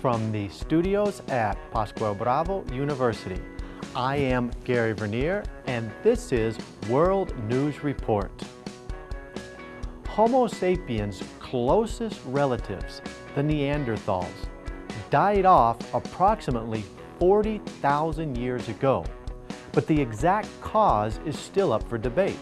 from the studios at Pascual Bravo University. I am Gary Vernier, and this is World News Report. Homo sapiens' closest relatives, the Neanderthals, died off approximately 40,000 years ago, but the exact cause is still up for debate.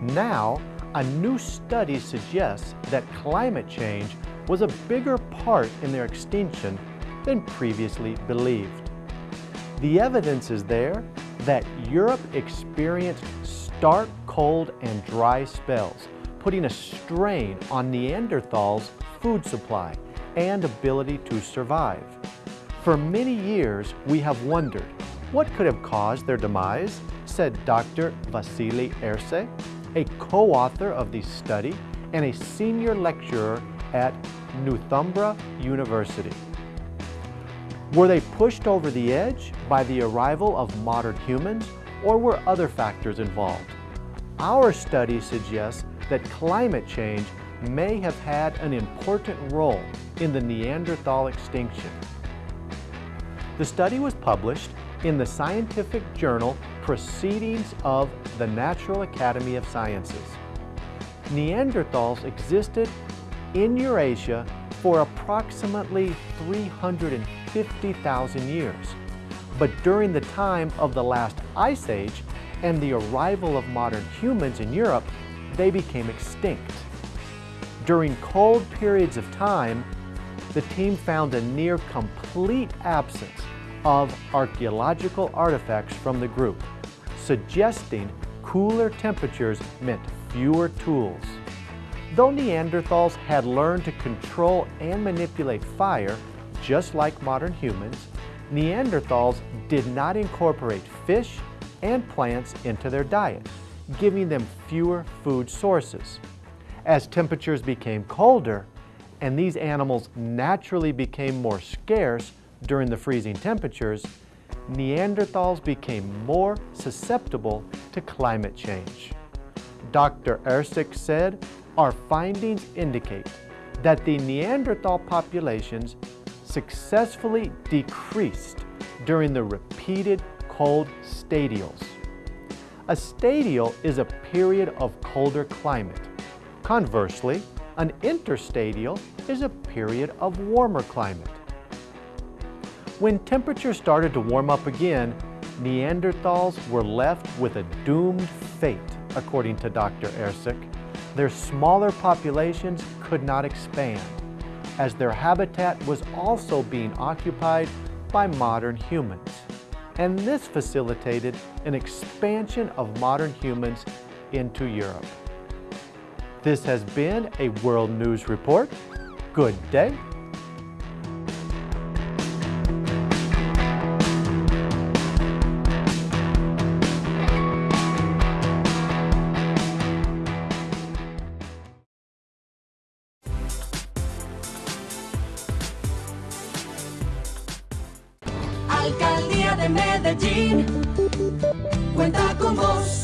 Now, a new study suggests that climate change was a bigger part in their extinction than previously believed. The evidence is there that Europe experienced stark cold and dry spells, putting a strain on Neanderthals' food supply and ability to survive. For many years, we have wondered, what could have caused their demise, said Dr. Vasile Ersek, a co-author of the study and a senior lecturer at Northumbria University. Were they pushed over the edge by the arrival of modern humans or were other factors involved? Our study suggests that climate change may have had an important role in the Neanderthal extinction. The study was published in the scientific journal Proceedings of the National Academy of Sciences. Neanderthals existed in Eurasia for approximately 350,000 years. But during the time of the last ice age and the arrival of modern humans in Europe, they became extinct. During cold periods of time, the team found a near complete absence of archaeological artifacts from the group, suggesting cooler temperatures meant fewer tools. Though Neanderthals had learned to control and manipulate fire, just like modern humans, Neanderthals did not incorporate fish and plants into their diet, giving them fewer food sources. As temperatures became colder and these animals naturally became more scarce during the freezing temperatures, Neanderthals became more susceptible to climate change. Dr. Ersek said our findings indicate that the Neanderthal populations successfully decreased during the repeated cold stadials. A stadial is a period of colder climate. Conversely, an interstadial is a period of warmer climate. When temperatures started to warm up again, Neanderthals were left with a doomed fate, according to Dr. Ersek their smaller populations could not expand, as their habitat was also being occupied by modern humans. And this facilitated an expansion of modern humans into Europe. This has been a World News Report. Good day. Alcaldía de Medellín cuenta con vos.